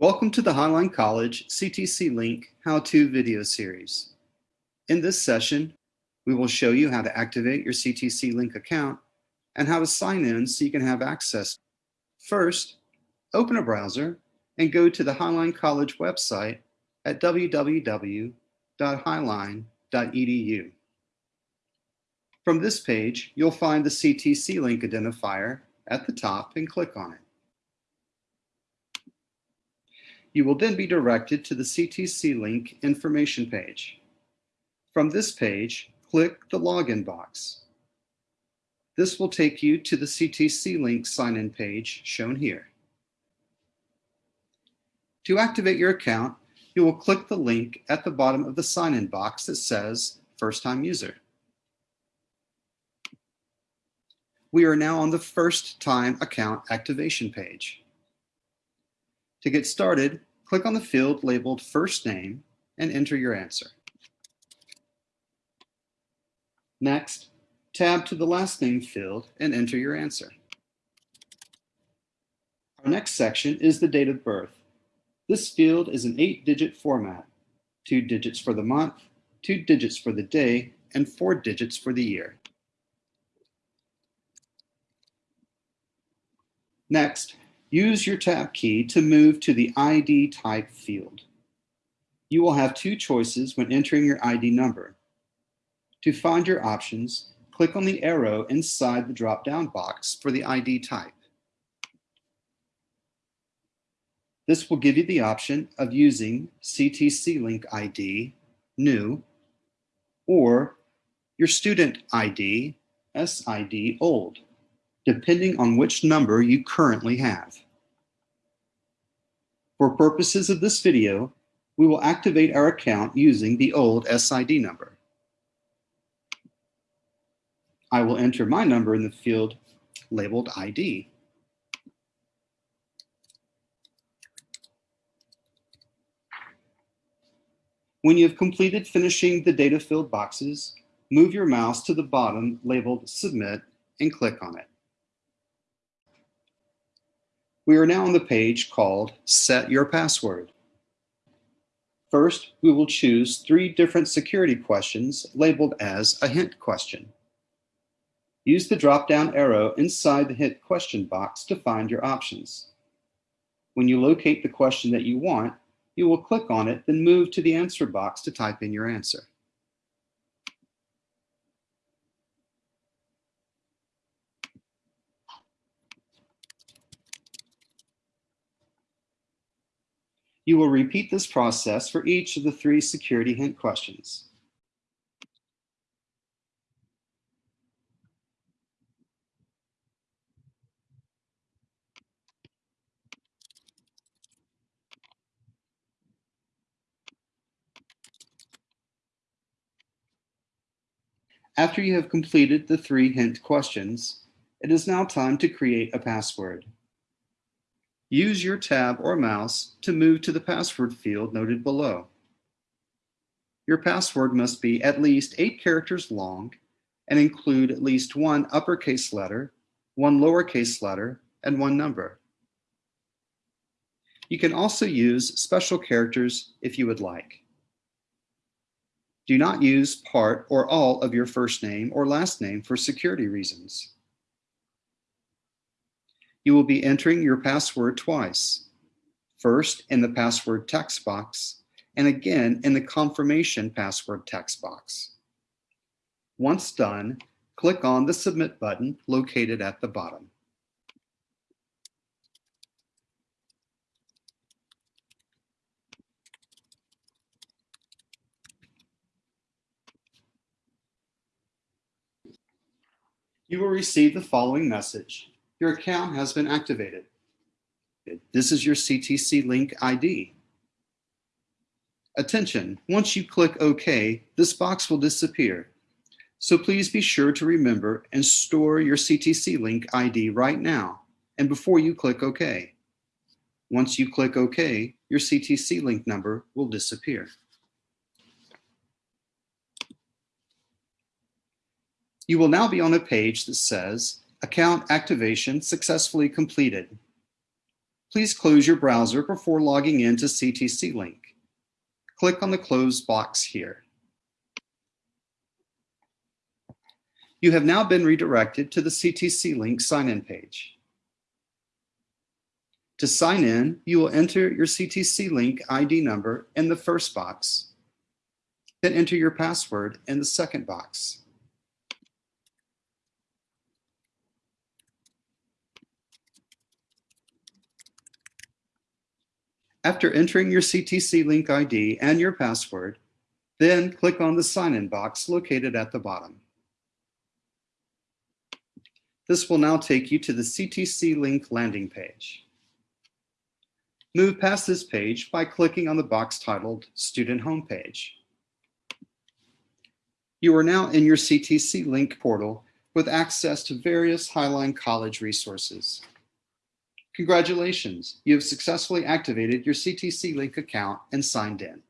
Welcome to the Highline College CTC Link How-To video series. In this session, we will show you how to activate your CTC Link account and how to sign in so you can have access. First, open a browser and go to the Highline College website at www.highline.edu. From this page, you'll find the CTC Link identifier at the top and click on it. You will then be directed to the CTC Link information page. From this page, click the login box. This will take you to the CTC Link sign-in page shown here. To activate your account, you will click the link at the bottom of the sign-in box that says First Time User. We are now on the First Time Account Activation page. To get started, click on the field labeled First Name and enter your answer. Next, tab to the last name field and enter your answer. Our next section is the date of birth. This field is an eight-digit format, two digits for the month, two digits for the day, and four digits for the year. Next, use your tab key to move to the ID type field. You will have two choices when entering your ID number. To find your options, click on the arrow inside the drop-down box for the ID type. This will give you the option of using CTC Link ID, new, or your student ID, SID, old, depending on which number you currently have. For purposes of this video, we will activate our account using the old SID number. I will enter my number in the field labeled ID. When you have completed finishing the data filled boxes, move your mouse to the bottom labeled Submit and click on it. We are now on the page called Set Your Password. First, we will choose three different security questions labeled as a hint question. Use the drop-down arrow inside the hint question box to find your options. When you locate the question that you want, you will click on it, then move to the answer box to type in your answer. You will repeat this process for each of the three security hint questions. After you have completed the three hint questions, it is now time to create a password. Use your tab or mouse to move to the password field noted below. Your password must be at least eight characters long and include at least one uppercase letter, one lowercase letter, and one number. You can also use special characters if you would like. Do not use part or all of your first name or last name for security reasons. You will be entering your password twice, first in the password text box and again in the confirmation password text box. Once done, click on the Submit button located at the bottom. you will receive the following message. Your account has been activated. This is your CTC Link ID. Attention, once you click OK, this box will disappear. So please be sure to remember and store your CTC Link ID right now and before you click OK. Once you click OK, your CTC Link number will disappear. You will now be on a page that says account activation successfully completed. Please close your browser before logging in to CTC Link. Click on the Close box here. You have now been redirected to the CTC Link sign-in page. To sign in, you will enter your CTC Link ID number in the first box, then enter your password in the second box. After entering your CTC Link ID and your password, then click on the sign-in box located at the bottom. This will now take you to the CTC Link landing page. Move past this page by clicking on the box titled Student Homepage. You are now in your CTC Link portal with access to various Highline College resources. Congratulations, you have successfully activated your CTC Link account and signed in.